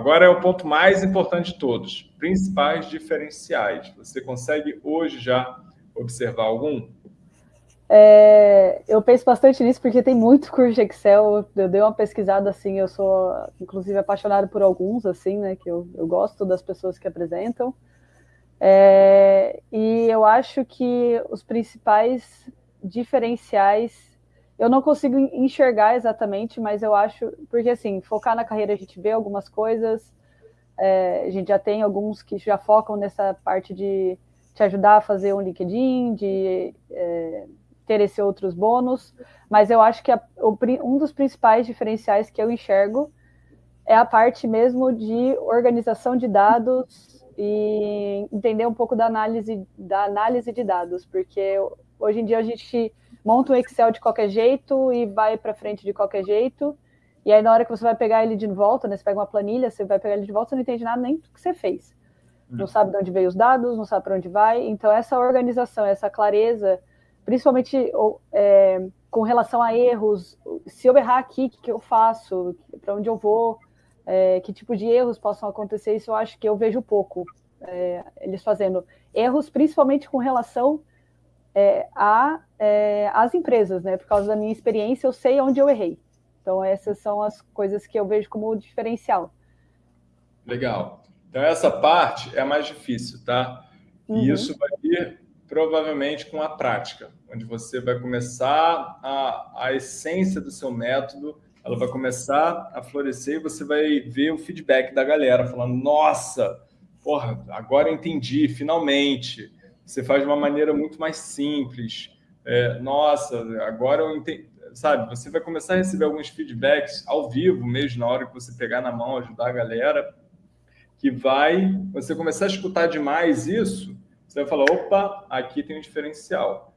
Agora é o ponto mais importante de todos, principais diferenciais. Você consegue hoje já observar algum? É, eu penso bastante nisso porque tem muito curso de Excel. Eu dei uma pesquisada assim, eu sou inclusive apaixonado por alguns, assim, né? Que eu, eu gosto das pessoas que apresentam. É, e eu acho que os principais diferenciais eu não consigo enxergar exatamente, mas eu acho, porque assim, focar na carreira a gente vê algumas coisas, é, a gente já tem alguns que já focam nessa parte de te ajudar a fazer um LinkedIn, de é, ter esses outros bônus, mas eu acho que a, o, um dos principais diferenciais que eu enxergo é a parte mesmo de organização de dados e entender um pouco da análise, da análise de dados, porque hoje em dia a gente monta um Excel de qualquer jeito e vai para frente de qualquer jeito. E aí, na hora que você vai pegar ele de volta, né, você pega uma planilha, você vai pegar ele de volta, você não entende nada nem do que você fez. Não hum. sabe de onde veio os dados, não sabe para onde vai. Então, essa organização, essa clareza, principalmente é, com relação a erros, se eu errar aqui, o que, que eu faço, para onde eu vou, é, que tipo de erros possam acontecer, isso eu acho que eu vejo pouco é, eles fazendo. Erros, principalmente com relação é, a, é, as empresas, né? Por causa da minha experiência, eu sei onde eu errei. Então, essas são as coisas que eu vejo como diferencial. Legal. Então, essa parte é a mais difícil, tá? Uhum. E isso vai vir provavelmente com a prática, onde você vai começar a, a essência do seu método, ela vai começar a florescer e você vai ver o feedback da galera, falando, nossa, porra, agora eu entendi, finalmente você faz de uma maneira muito mais simples. É, nossa, agora eu entendi. Sabe, você vai começar a receber alguns feedbacks ao vivo mesmo, na hora que você pegar na mão, ajudar a galera, que vai, você começar a escutar demais isso, você vai falar, opa, aqui tem um diferencial.